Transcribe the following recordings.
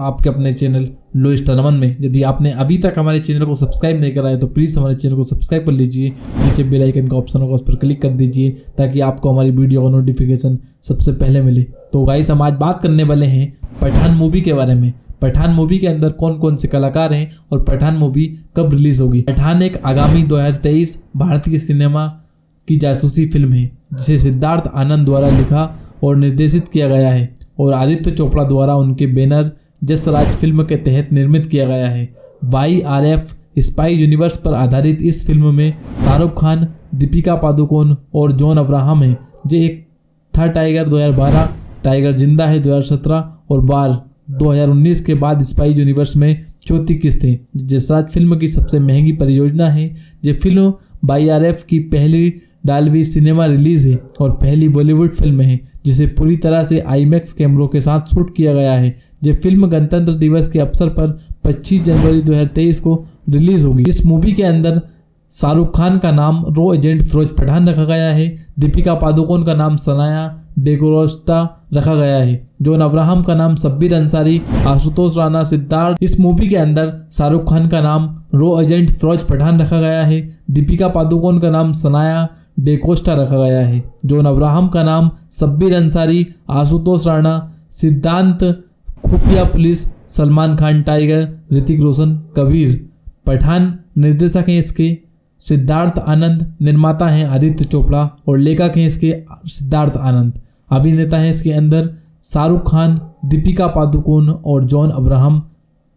आपके अपने चैनल लो स्टारमन में। यदि आपने अभी तक हमारे चैनल को सब्सक्राइब नहीं करा है तो प्लीज़ हमारे चैनल को सब्सक्राइब कर लीजिए। नीचे बेल आइकन का ऑप्शन होगा, उस पर क्लिक कर दीजिए, ताकि आपको हमारी वीडियो का नोटिफिकेशन सबसे पहले मिले। तो गाइस हम आज बात करने वाले हैं पठान मूवी के बारे में। पठान मूवी के अंदर कौन कौन से कलाकार हैं और पठान मूवी कब रिलीज़ होगी? पठान एक आगामी 2023 भारतीय सिनेमा की जासूसी फ़िल्म है, जिसे सिद्धार्थ आनंद द्वारा लिखा और निर्देशित किया गया है। और आदित्य चोपड़ा द्वारा उनके बैनर जसराज फ़िल्म के तहत निर्मित किया गया है। Y R F Spy Universe पर आधारित इस फ़िल्म में शाहरुख खान, दीपिका पादुकोण और जॉन अब्राहम है, जो एक था टाइगर 2012 टाइगर ज़िंदा है 2017 और बार 2019 के बाद स्पाई यूनिवर्स में चौथी किस्त है। जसराज फ़िल्म की सबसे महँगी परियोजना है, ये फ़िल्म बाई आर एफ़ की पहली डालवी सिनेमा रिलीज़ है और पहली बॉलीवुड फ़िल्म है, जिसे पूरी तरह से आईमैक्स कैमरों के साथ शूट किया गया है। ये फ़िल्म गणतंत्र दिवस के अवसर पर 25 जनवरी 2023 को रिलीज़ होगी। इस मूवी के अंदर शाहरुख खान का नाम रो एजेंट फिरोज पठान रखा गया है। दीपिका पादुकोण का नाम सनाया डेकोरोस्टा रखा गया है। जोन अब्राहम का नाम सब्बीर अंसारी, आशुतोष राणा सिद्धार्थ। इस मूवी के अंदर शाहरुख खान का नाम रो एजेंट फिरोज पठान रखा गया है। दीपिका पादुकोण का नाम सनाया डेकोस्टा रखा गया है। जोन अब्राहम का नाम सब्बीर अंसारी, आशुतोष राणा, सिद्धांत खुफिया पुलिस, सलमान खान टाइगर, ऋतिक रोशन, कबीर पठान निर्देशक हैं इसके, सिद्धार्थ आनंद निर्माता हैं आदित्य चोपड़ा और लेखक हैं इसके सिद्धार्थ आनंद। अभिनेता हैं इसके अंदर शाहरुख खान, दीपिका पादुकोण और जॉन अब्राहम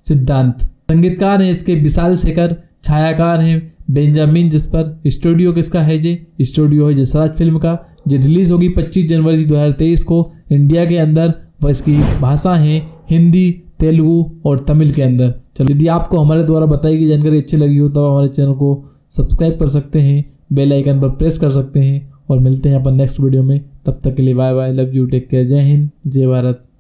सिद्धांत। संगीतकार हैं इसके विशाल शेखर, छायाकार हैं बेंजामिन जिस पर स्टूडियो किसका है जे? स्टूडियो है जसराज फ़िल्म का, जो रिलीज़ होगी 25 जनवरी 2023 को। इंडिया के अंदर व इसकी भाषा है हिंदी, तेलुगू और तमिल के अंदर। चलो, यदि आपको हमारे द्वारा बताई गई जानकारी अच्छी लगी हो तो हमारे चैनल को सब्सक्राइब कर सकते हैं, बेल आइकन पर प्रेस कर सकते हैं, और मिलते हैं अपन नेक्स्ट वीडियो में। तब तक के लिए bye bye, love you, take care, जय हिंद, जय भारत।